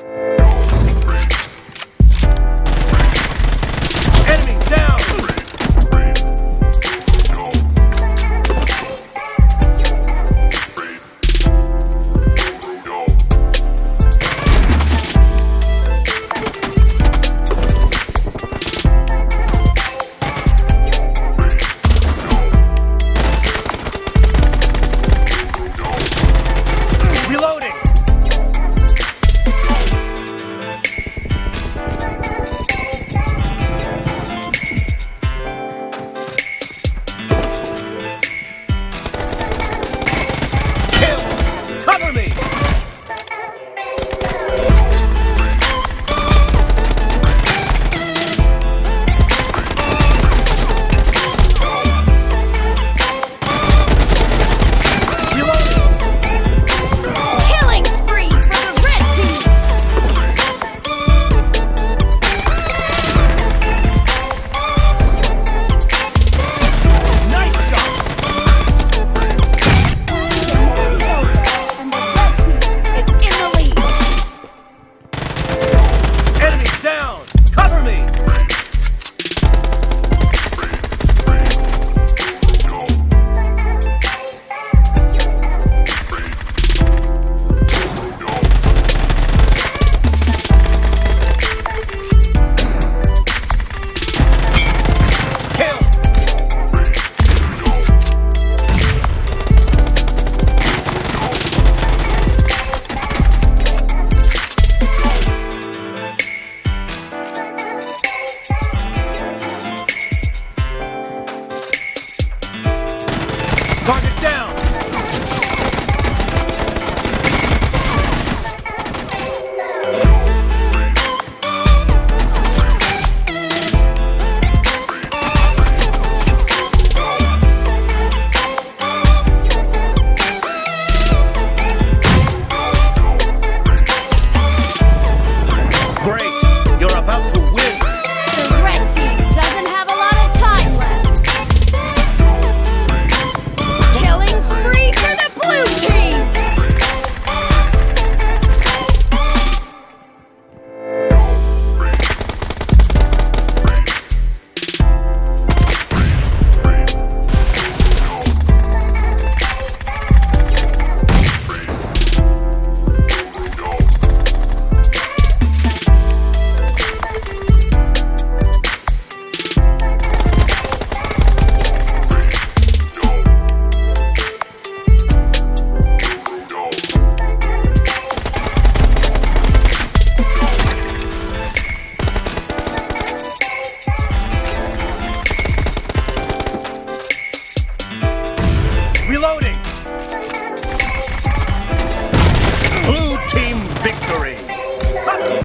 you